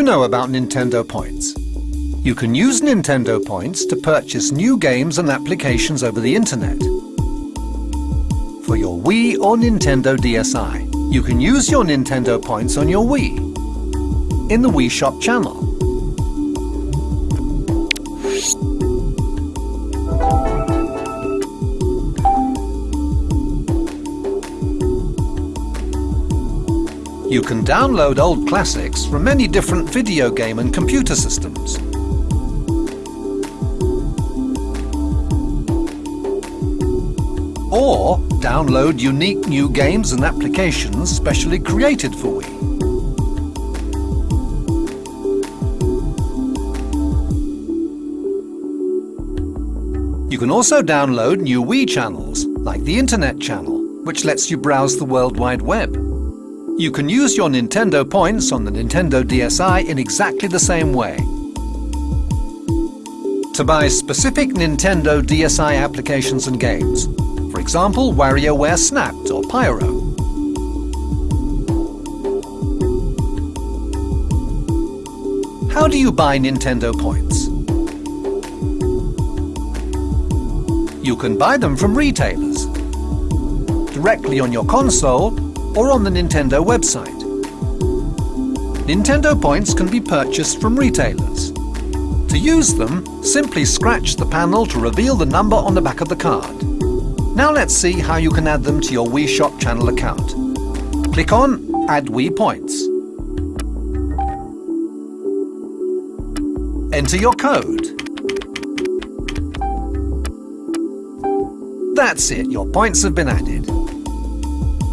you know about Nintendo Points? You can use Nintendo Points to purchase new games and applications over the internet. For your Wii or Nintendo DSi, you can use your Nintendo Points on your Wii in the Wii Shop channel. You can download old classics from many different video game and computer systems. Or download unique new games and applications specially created for Wii. You can also download new Wii channels, like the Internet channel, which lets you browse the World Wide Web. You can use your Nintendo points on the Nintendo DSi in exactly the same way. To buy specific Nintendo DSi applications and games, for example WarioWare Snapped or Pyoro. How do you buy Nintendo points? You can buy them from retailers, directly on your console or on the Nintendo website. Nintendo points can be purchased from retailers. To use them, simply scratch the panel to reveal the number on the back of the card. Now let's see how you can add them to your Wii Shop channel account. Click on Add Wii Points. Enter your code. That's it, your points have been added.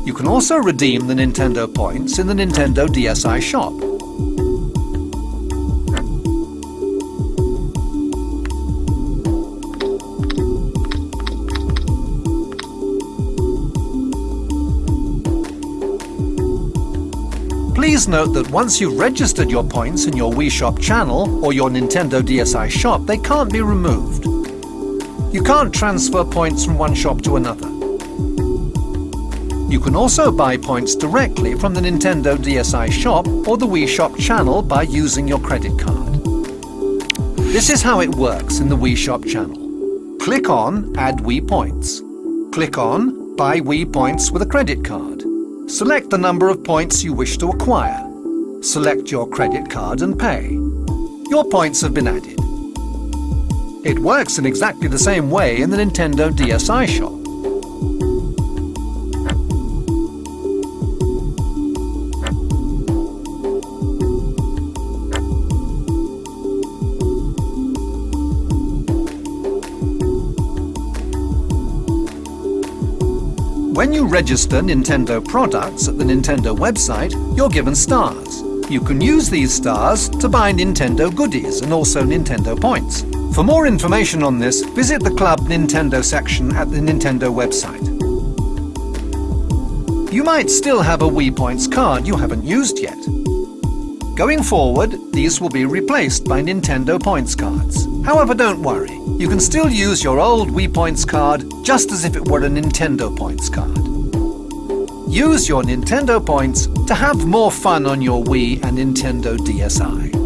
You can also redeem the Nintendo points in the Nintendo DSi shop. Please note that once you've registered your points in your Wii Shop channel or your Nintendo DSi shop, they can't be removed. You can't transfer points from one shop to another. You can also buy points directly from the Nintendo DSi shop or the Wii Shop channel by using your credit card. This is how it works in the Wii Shop channel. Click on Add Wii Points. Click on Buy Wii Points with a credit card. Select the number of points you wish to acquire. Select your credit card and pay. Your points have been added. It works in exactly the same way in the Nintendo DSi shop. When you register Nintendo products at the Nintendo website, you're given stars. You can use these stars to buy Nintendo goodies and also Nintendo points. For more information on this, visit the Club Nintendo section at the Nintendo website. You might still have a Wii Points card you haven't used yet. Going forward, these will be replaced by Nintendo Points cards. However, don't worry. You can still use your old Wii Points card just as if it were a Nintendo Points card. Use your Nintendo Points to have more fun on your Wii and Nintendo DSi.